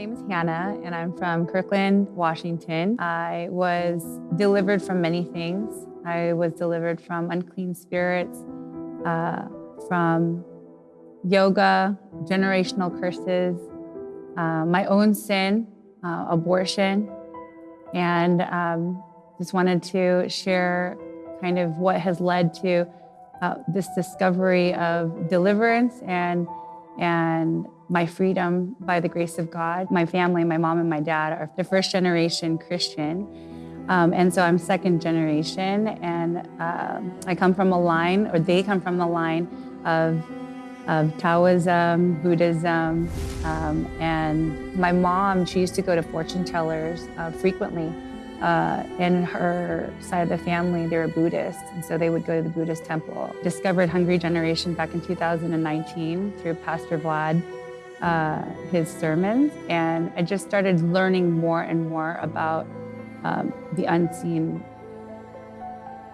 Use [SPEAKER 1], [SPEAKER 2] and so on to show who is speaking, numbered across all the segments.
[SPEAKER 1] name is Hannah, and I'm from Kirkland, Washington. I was delivered from many things. I was delivered from unclean spirits, uh, from yoga, generational curses, uh, my own sin, uh, abortion, and um, just wanted to share kind of what has led to uh, this discovery of deliverance and and my freedom by the grace of God. My family, my mom and my dad are the first generation Christian. Um, and so I'm second generation and uh, I come from a line, or they come from the line of, of Taoism, Buddhism, um, and my mom, she used to go to fortune tellers uh, frequently uh, in her side of the family, they were Buddhists, and so they would go to the Buddhist temple. Discovered Hungry Generation back in 2019 through Pastor Vlad, uh, his sermons, and I just started learning more and more about um, the unseen,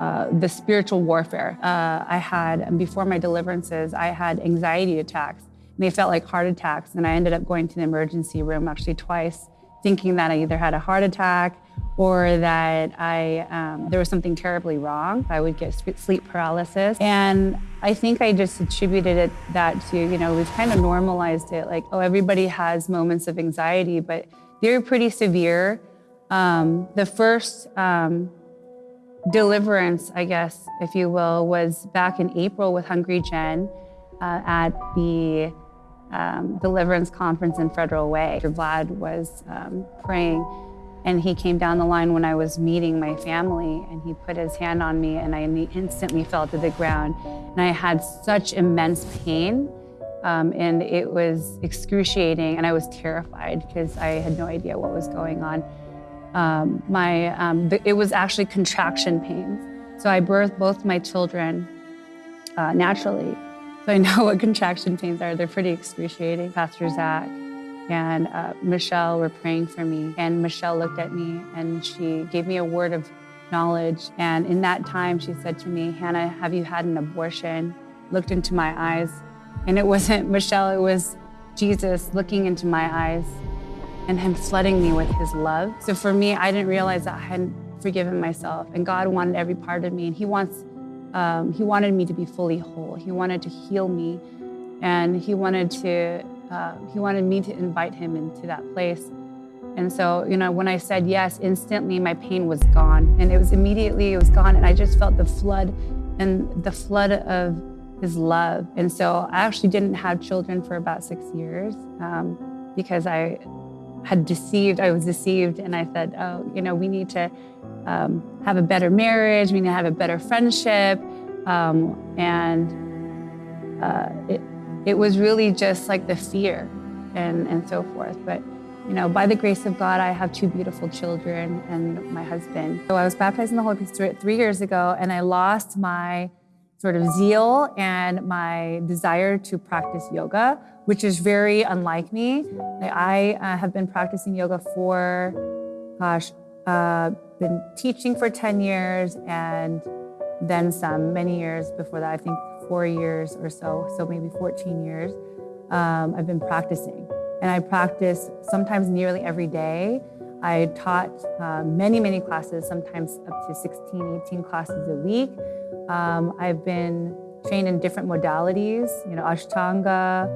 [SPEAKER 1] uh, the spiritual warfare. Uh, I had, and before my deliverances, I had anxiety attacks. And they felt like heart attacks, and I ended up going to the emergency room actually twice, thinking that I either had a heart attack or that I um, there was something terribly wrong. I would get sleep paralysis, and I think I just attributed it that to you know we've kind of normalized it like oh everybody has moments of anxiety, but they're pretty severe. Um, the first um, deliverance, I guess, if you will, was back in April with Hungry Gen uh, at the um, deliverance conference in Federal Way. Vlad was um, praying and he came down the line when I was meeting my family and he put his hand on me and I instantly fell to the ground. And I had such immense pain um, and it was excruciating and I was terrified because I had no idea what was going on. Um, my, um, it was actually contraction pains. So I birthed both my children uh, naturally. So I know what contraction pains are. They're pretty excruciating. Pastor Zach, and uh, Michelle were praying for me. And Michelle looked at me and she gave me a word of knowledge. And in that time, she said to me, Hannah, have you had an abortion? Looked into my eyes. And it wasn't Michelle, it was Jesus looking into my eyes and him flooding me with his love. So for me, I didn't realize that I hadn't forgiven myself. And God wanted every part of me. And he wants, um, he wanted me to be fully whole. He wanted to heal me. And he wanted to uh, he wanted me to invite him into that place. And so, you know, when I said yes, instantly my pain was gone. And it was immediately, it was gone. And I just felt the flood and the flood of his love. And so I actually didn't have children for about six years um, because I had deceived, I was deceived. And I said, oh, you know, we need to um, have a better marriage, we need to have a better friendship. Um, and uh, it, it was really just like the fear and, and so forth. But, you know, by the grace of God, I have two beautiful children and my husband. So I was baptized in the Holy Spirit three years ago, and I lost my sort of zeal and my desire to practice yoga, which is very unlike me. I uh, have been practicing yoga for, gosh, uh, been teaching for 10 years and then some, many years before that, I think four years or so, so maybe 14 years, um, I've been practicing. And I practice sometimes nearly every day. I taught uh, many, many classes, sometimes up to 16, 18 classes a week. Um, I've been trained in different modalities, you know, Ashtanga,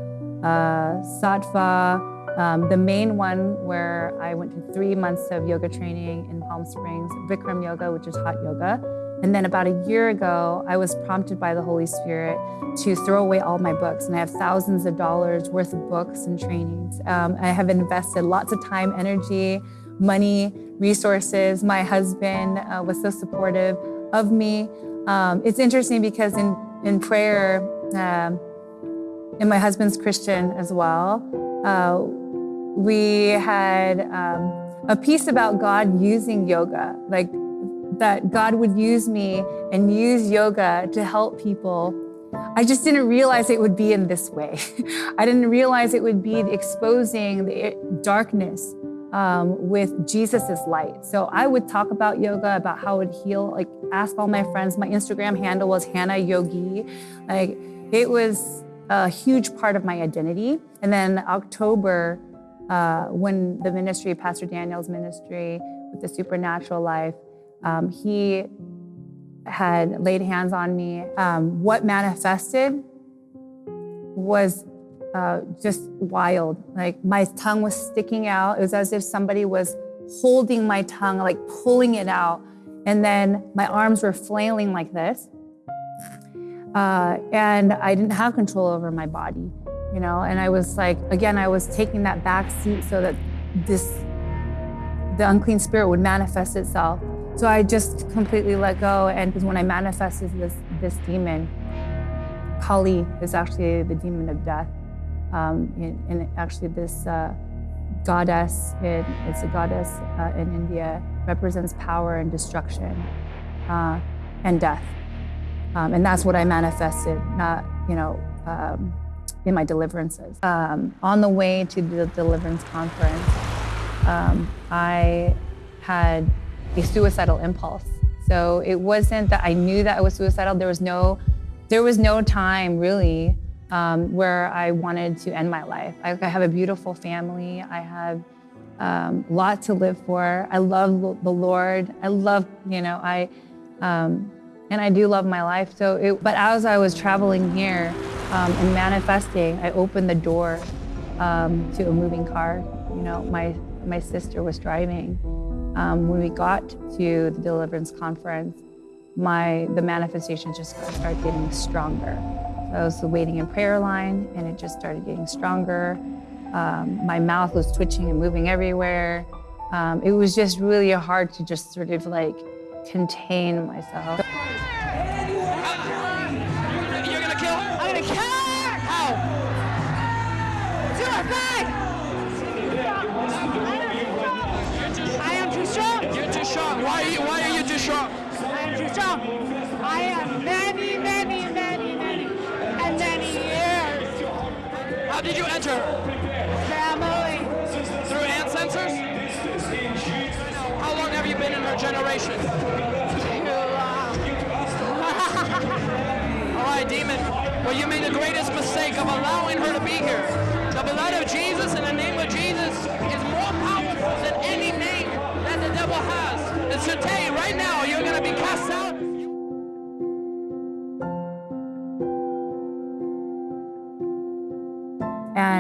[SPEAKER 1] uh, Sattva. Um, the main one where I went to three months of yoga training in Palm Springs, Bikram Yoga, which is hot yoga. And then about a year ago, I was prompted by the Holy Spirit to throw away all my books. And I have thousands of dollars worth of books and trainings. Um, I have invested lots of time, energy, money, resources. My husband uh, was so supportive of me. Um, it's interesting because in, in prayer, um, and my husband's Christian as well, uh, we had um, a piece about God using yoga. Like that God would use me and use yoga to help people. I just didn't realize it would be in this way. I didn't realize it would be exposing the darkness um, with Jesus's light. So I would talk about yoga, about how it heal, like ask all my friends. My Instagram handle was Hannah Yogi. Like it was a huge part of my identity. And then October uh, when the ministry, Pastor Daniel's ministry with the supernatural life, um, he had laid hands on me. Um, what manifested was uh, just wild. Like my tongue was sticking out. It was as if somebody was holding my tongue, like pulling it out. And then my arms were flailing like this. Uh, and I didn't have control over my body, you know. And I was like, again, I was taking that back seat so that this, the unclean spirit would manifest itself. So I just completely let go. And because when I manifested this this demon, Kali is actually the demon of death. Um, and, actually, this uh, goddess, it, it's a goddess uh, in India, represents power and destruction uh, and death. Um, and that's what I manifested, not, you know, um, in my deliverances. Um, on the way to the deliverance conference, um, I had a suicidal impulse. So it wasn't that I knew that I was suicidal. There was no, there was no time really um, where I wanted to end my life. I, I have a beautiful family. I have um, a lot to live for. I love the Lord. I love, you know, I, um, and I do love my life. So, it, but as I was traveling here um, and manifesting, I opened the door um, to a moving car. You know, my my sister was driving. Um, when we got to the deliverance conference, my the manifestation just started getting stronger. So I was waiting in prayer line, and it just started getting stronger. Um, my mouth was twitching and moving everywhere. Um, it was just really hard to just sort of like contain myself.
[SPEAKER 2] How did you enter? Family. Through ancestors? How long have you been in her generation? Too long. All right, demon. Well, you made the greatest mistake of allowing her to be here. The blood of Jesus in the name of Jesus is more powerful than any name that the devil has. And today, right now, you're going to be cast out.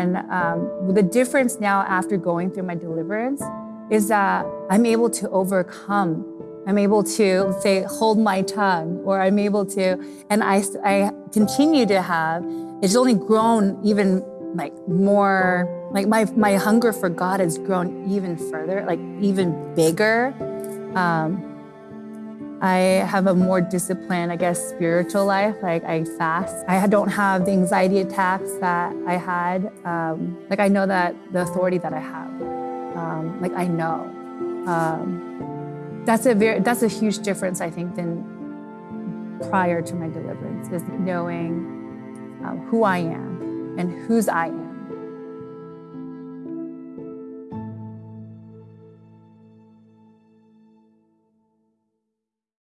[SPEAKER 1] And um, the difference now after going through my deliverance is that I'm able to overcome. I'm able to say, hold my tongue, or I'm able to, and I, I continue to have, it's only grown even like more, like my, my hunger for God has grown even further, like even bigger. Um, I have a more disciplined, I guess, spiritual life. Like I fast. I don't have the anxiety attacks that I had. Um, like I know that the authority that I have. Um, like I know. Um, that's a very that's a huge difference, I think, than prior to my deliverance. Is knowing um, who I am and whose I am.